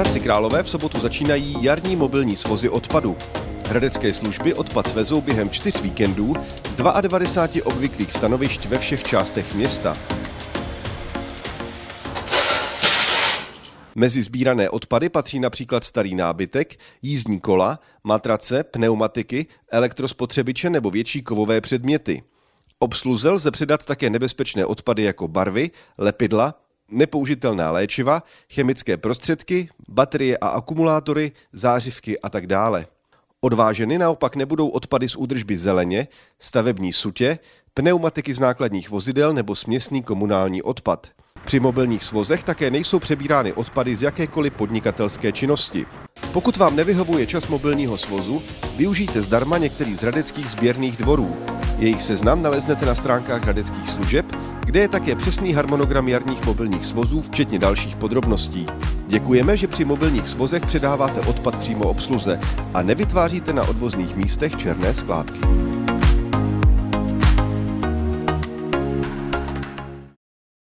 Hradci Králové v sobotu začínají jarní mobilní svozy odpadu. Hradecké služby odpad svezou během čtyř víkendů z 92 obvyklých stanovišť ve všech částech města. Mezi sbírané odpady patří například starý nábytek, jízdní kola, matrace, pneumatiky, elektrospotřebiče nebo větší kovové předměty. Obsluze lze přidat také nebezpečné odpady jako barvy, lepidla, nepoužitelná léčiva, chemické prostředky, baterie a akumulátory, zářivky a tak dále. Odváženy naopak nebudou odpady z údržby zeleně, stavební sutě, pneumatiky z nákladních vozidel nebo směsný komunální odpad. Při mobilních svozech také nejsou přebírány odpady z jakékoliv podnikatelské činnosti. Pokud vám nevyhovuje čas mobilního svozu, využijte zdarma některý z hradeckých sběrných dvorů. Jejich seznam naleznete na stránkách hradeckých služeb, kde je také přesný harmonogram jarních mobilních svozů, včetně dalších podrobností. Děkujeme, že při mobilních svozech předáváte odpad přímo obsluze a nevytváříte na odvozných místech černé skládky.